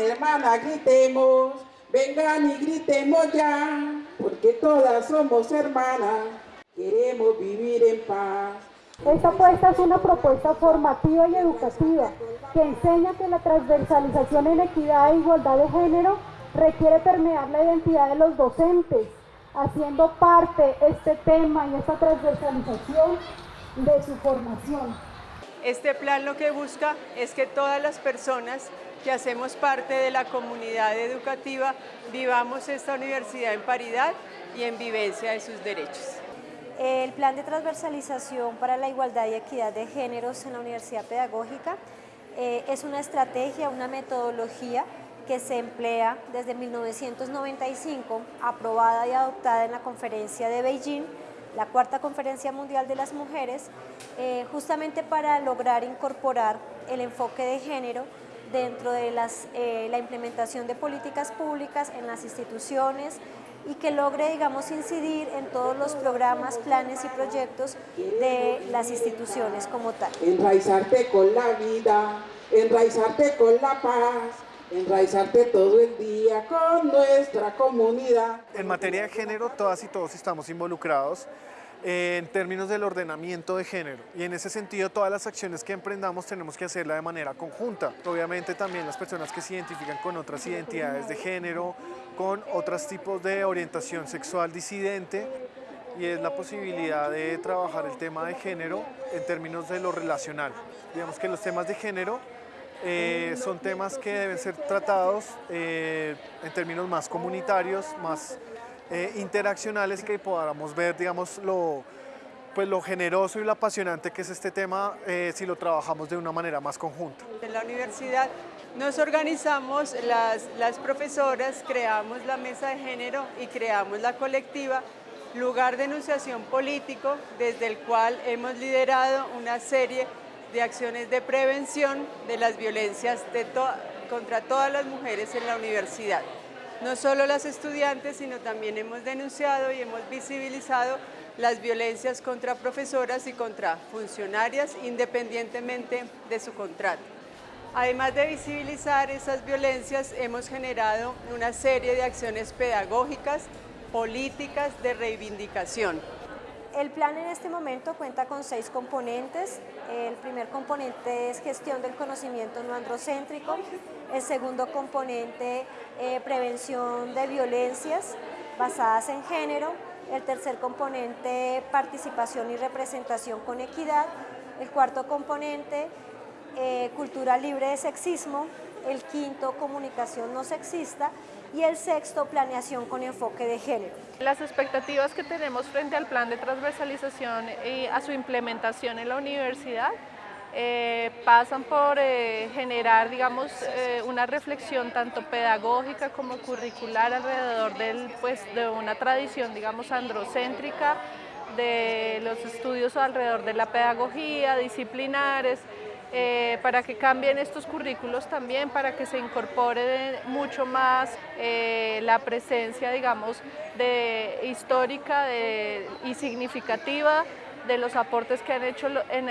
hermana, gritemos, vengan y gritemos ya, porque todas somos hermanas, queremos vivir en paz. Esta apuesta es una propuesta formativa y educativa que enseña que la transversalización en equidad e igualdad de género requiere permear la identidad de los docentes, haciendo parte este tema y esta transversalización de su formación. Este plan lo que busca es que todas las personas que hacemos parte de la comunidad educativa vivamos esta universidad en paridad y en vivencia de sus derechos. El plan de transversalización para la igualdad y equidad de géneros en la Universidad Pedagógica eh, es una estrategia, una metodología que se emplea desde 1995, aprobada y adoptada en la conferencia de Beijing, la cuarta conferencia mundial de las mujeres, eh, justamente para lograr incorporar el enfoque de género dentro de las, eh, la implementación de políticas públicas en las instituciones, y que logre, digamos, incidir en todos los programas, planes y proyectos de las instituciones como tal. Enraizarte con la vida, enraizarte con la paz, enraizarte todo el día con nuestra comunidad. En materia de género, todas y todos estamos involucrados en términos del ordenamiento de género y en ese sentido todas las acciones que emprendamos tenemos que hacerla de manera conjunta. Obviamente también las personas que se identifican con otras identidades de género, con otros tipos de orientación sexual disidente y es la posibilidad de trabajar el tema de género en términos de lo relacional. Digamos que los temas de género eh, son temas que deben ser tratados eh, en términos más comunitarios, más eh, interaccionales que podamos ver, digamos, lo, pues, lo generoso y lo apasionante que es este tema eh, si lo trabajamos de una manera más conjunta. En la universidad nos organizamos, las, las profesoras, creamos la mesa de género y creamos la colectiva lugar de enunciación político desde el cual hemos liderado una serie de acciones de prevención de las violencias de contra todas las mujeres en la universidad no solo las estudiantes, sino también hemos denunciado y hemos visibilizado las violencias contra profesoras y contra funcionarias independientemente de su contrato. Además de visibilizar esas violencias, hemos generado una serie de acciones pedagógicas, políticas de reivindicación. El plan en este momento cuenta con seis componentes. El primer componente es gestión del conocimiento no androcéntrico. El segundo componente, eh, prevención de violencias basadas en género. El tercer componente, participación y representación con equidad. El cuarto componente, eh, cultura libre de sexismo. El quinto, comunicación no sexista y el sexto, planeación con enfoque de género. Las expectativas que tenemos frente al plan de transversalización y a su implementación en la universidad eh, pasan por eh, generar, digamos, eh, una reflexión tanto pedagógica como curricular alrededor del, pues, de una tradición, digamos, androcéntrica, de los estudios alrededor de la pedagogía, disciplinares, eh, para que cambien estos currículos también, para que se incorpore mucho más eh, la presencia, digamos, de, histórica y significativa de los aportes que han hecho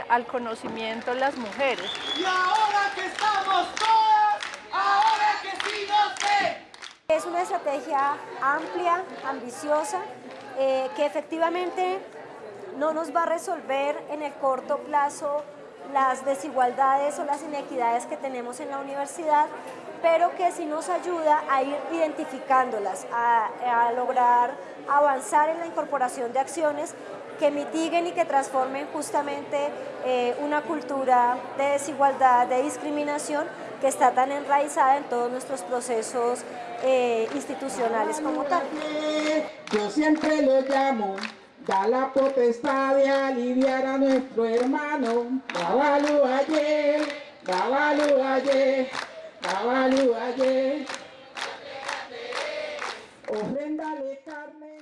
al conocimiento las mujeres. Y ahora que estamos todas, ahora que sí sé. Es una estrategia amplia, ambiciosa, eh, que efectivamente no nos va a resolver en el corto plazo las desigualdades o las inequidades que tenemos en la universidad, pero que sí nos ayuda a ir identificándolas, a, lograr avanzar en la incorporación de acciones que mitiguen y que transformen justamente eh, una cultura de desigualdad, de discriminación que está tan enraizada en todos nuestros procesos eh, institucionales como tal. Yo siempre lo llamo da la potestad de aliviar a nuestro hermano. Dabalu ayer, Dabalu ayer, Dabalu ayer. Ofréndale carne.